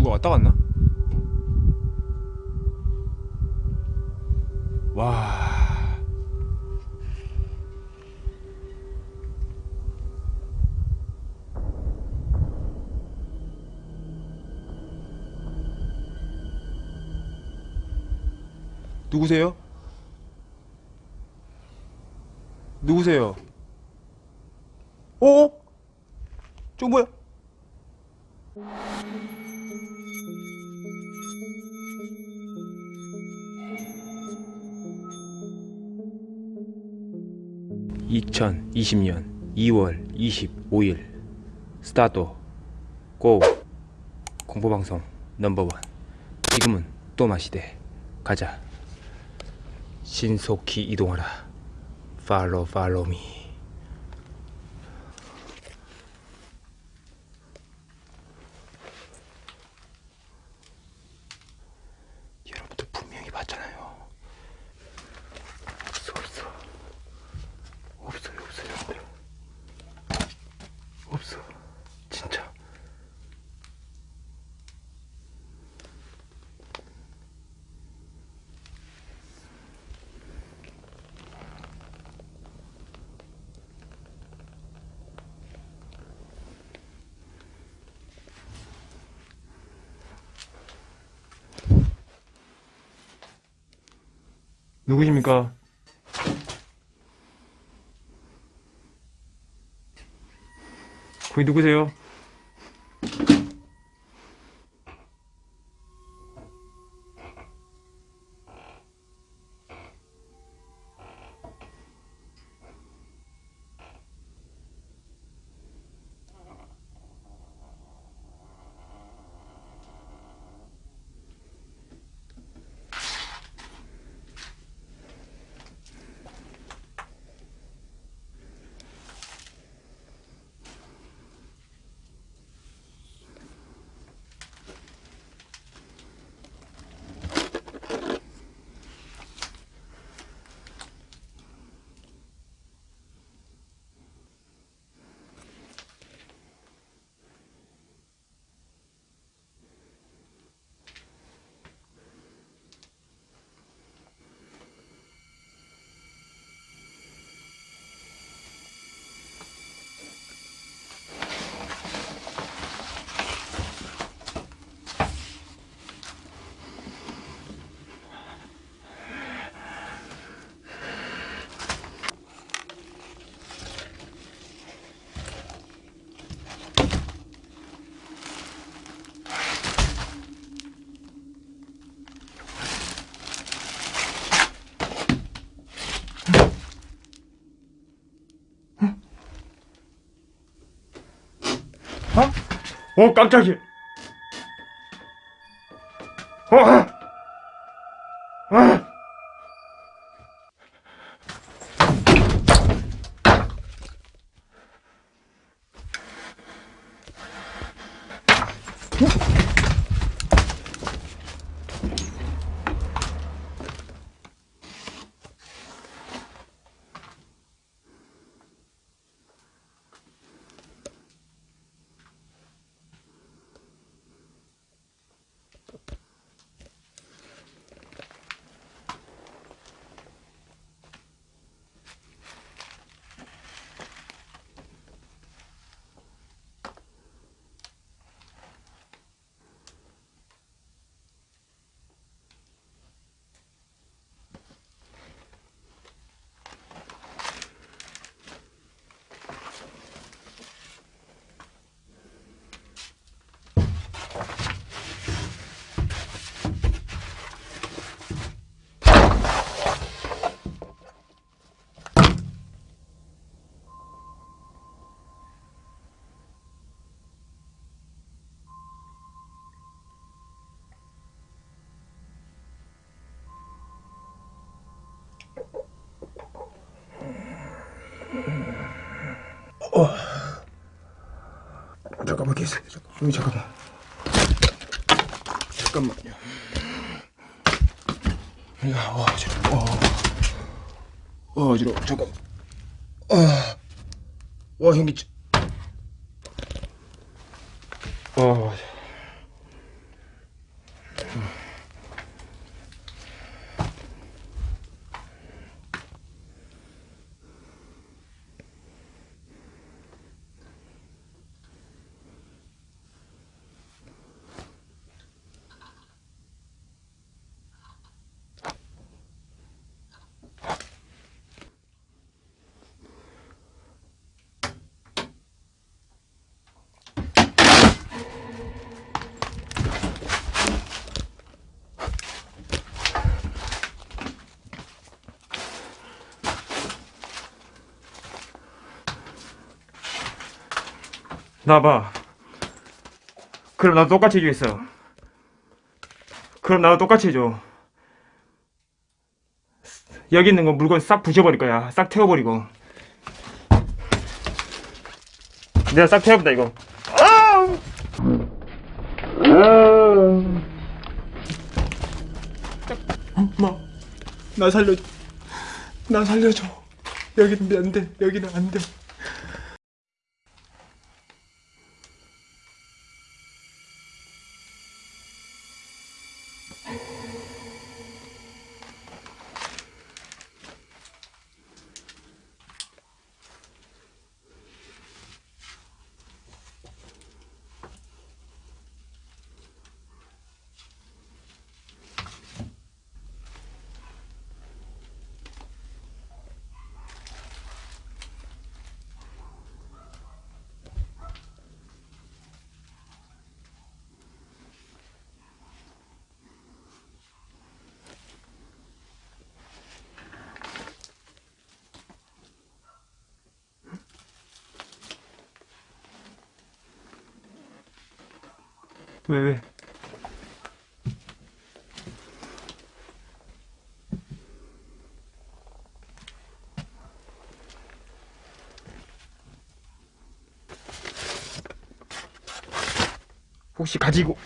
누가 왔다 갔나? 와. 누구세요? 누구세요? 어? 저 뭐야? (2020년 2월 25일) 스타트. 고. 공포방송 넘버원. 지금은 또 마시대. 가자. 신속히 이동하라. 팔로우 팔로우 미 여러분들 분명히 봤잖아요 없어 없어 없어요 없어요 여러분들 없어 진짜 누구십니까? 거기 누구세요? 어? 어 깜짝이야 어? 어. 잠깐만 계세요. 여기 잠깐만. 잠깐만요. 야, 와, 어지러워. 어, 어 어지러워. 잠깐. 아, 와, 현기증. 어, 나봐. 그럼 나도 똑같이 해주겠어. 그럼 나도 똑같이 해줘. 여기 있는 거 물건 싹 부셔버릴 거야. 싹 태워버리고. 내가 싹 태워본다, 이거. 엄마, 나 살려줘. 나 살려줘. 여기는 안 돼. 여기는 안 돼. 왜, 왜? 혹시 가지고,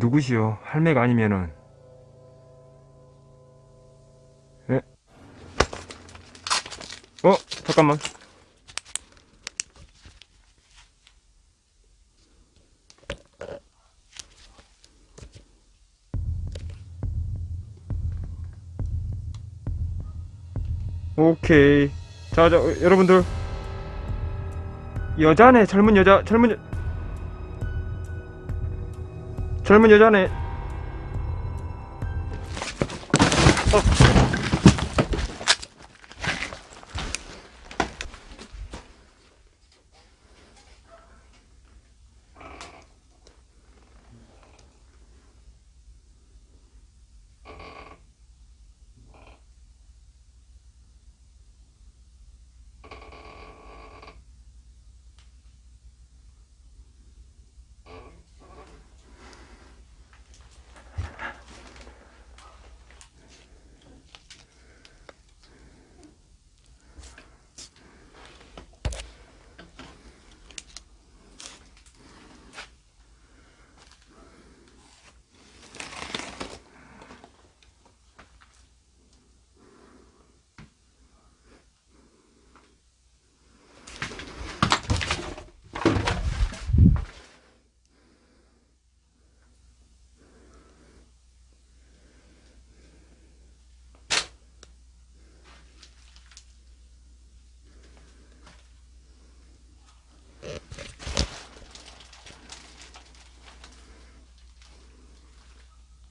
누구시오? 할매가 아니면은 예? 어? 잠깐만 오케이 자, 자 어, 여러분들 여자네 젊은 여자 젊은 여... 젊은 여자네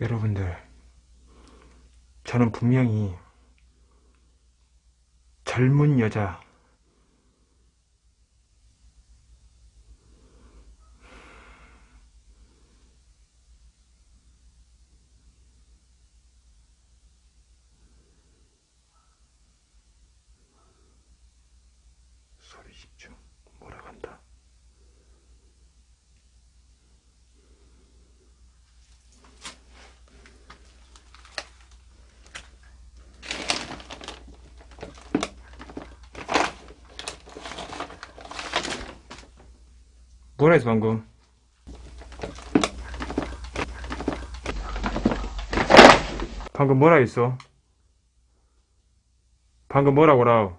여러분들 저는 분명히 젊은 여자 소리 집중 몰아간다 뭐라 했어 방금? 방금 뭐라 했어? 방금 뭐라고 라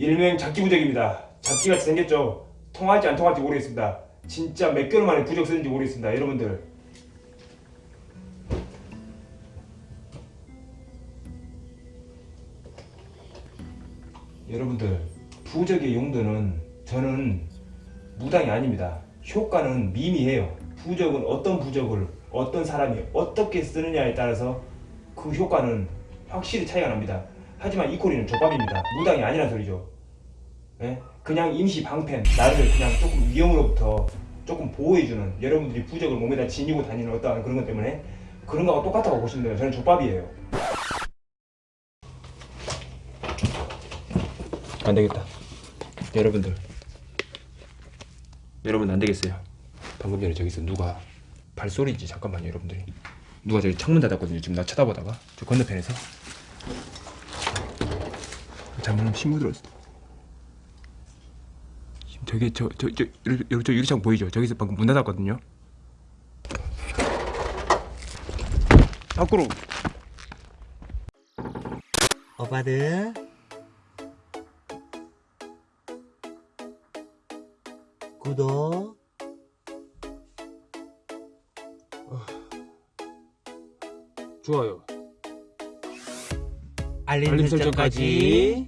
일명 잡기 부적입니다. 잡기같이 생겼죠. 통할지 안 통할지 모르겠습니다. 진짜 몇 개월 만에 부적 쓰는지 모르겠습니다. 여러분들. 여러분들 부적의 용도는 저는 무당이 아닙니다. 효과는 미미해요. 부적은 어떤 부적을 어떤 사람이 어떻게 쓰느냐에 따라서 그 효과는 확실히 차이가 납니다. 하지만 이 코리는 족밥입니다. 무당이 아니란 소리죠. 예? 그냥 임시 방패, 나를 그냥 조금 위험으로부터 조금 보호해주는 여러분들이 부적을 몸에다 지니고 다니는 어떠한 그런 것 때문에 그런 거하고 똑같다고 보시면 돼요. 저는 족밥이에요. 안 되겠다. 여러분들. 여러분 안 되겠어요. 방금 전에 저기서 누가 발소리지 잠깐만요, 여러분들이. 누가 저기 창문 닫았거든요. 지금 나 쳐다보다가 저 건너편에서. 잘못하면 신고 들었어. 저기 저 저 저 여기 저 유리창 보이죠? 저기서 방금 문 닫았거든요. 밖으로 오빠들 구독 좋아요. 알림, 알림 설정까지